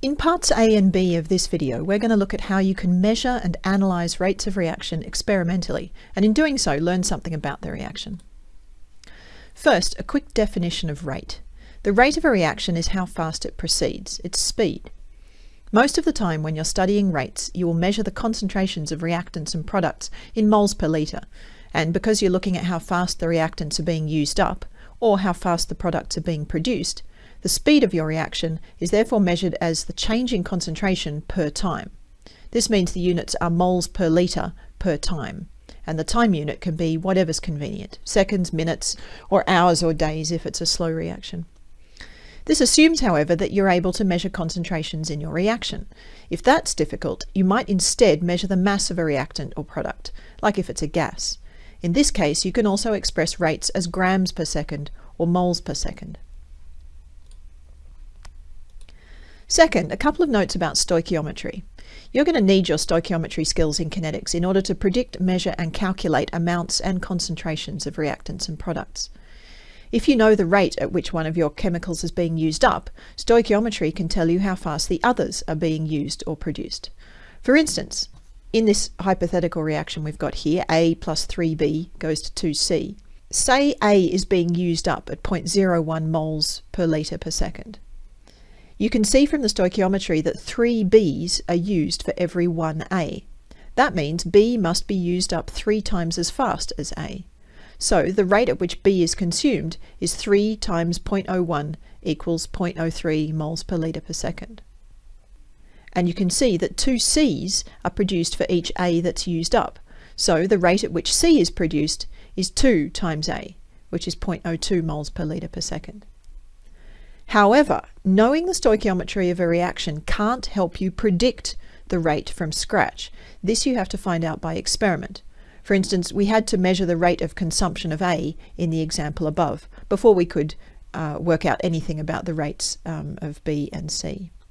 In parts A and B of this video, we're going to look at how you can measure and analyse rates of reaction experimentally, and in doing so, learn something about the reaction. First, a quick definition of rate. The rate of a reaction is how fast it proceeds, its speed. Most of the time when you're studying rates, you will measure the concentrations of reactants and products in moles per litre, and because you're looking at how fast the reactants are being used up, or how fast the products are being produced, the speed of your reaction is therefore measured as the change in concentration per time. This means the units are moles per litre per time, and the time unit can be whatever's convenient, seconds, minutes, or hours or days if it's a slow reaction. This assumes, however, that you're able to measure concentrations in your reaction. If that's difficult, you might instead measure the mass of a reactant or product, like if it's a gas. In this case, you can also express rates as grams per second or moles per second. Second, a couple of notes about stoichiometry. You're going to need your stoichiometry skills in kinetics in order to predict, measure and calculate amounts and concentrations of reactants and products. If you know the rate at which one of your chemicals is being used up, stoichiometry can tell you how fast the others are being used or produced. For instance, in this hypothetical reaction we've got here, A plus 3B goes to 2C. Say A is being used up at 0.01 moles per litre per second. You can see from the stoichiometry that three B's are used for every one A. That means B must be used up three times as fast as A. So the rate at which B is consumed is 3 times 0.01 equals 0.03 moles per litre per second. And you can see that two C's are produced for each A that's used up. So the rate at which C is produced is 2 times A, which is 0.02 moles per litre per second. However, knowing the stoichiometry of a reaction can't help you predict the rate from scratch. This you have to find out by experiment. For instance, we had to measure the rate of consumption of A in the example above before we could uh, work out anything about the rates um, of B and C.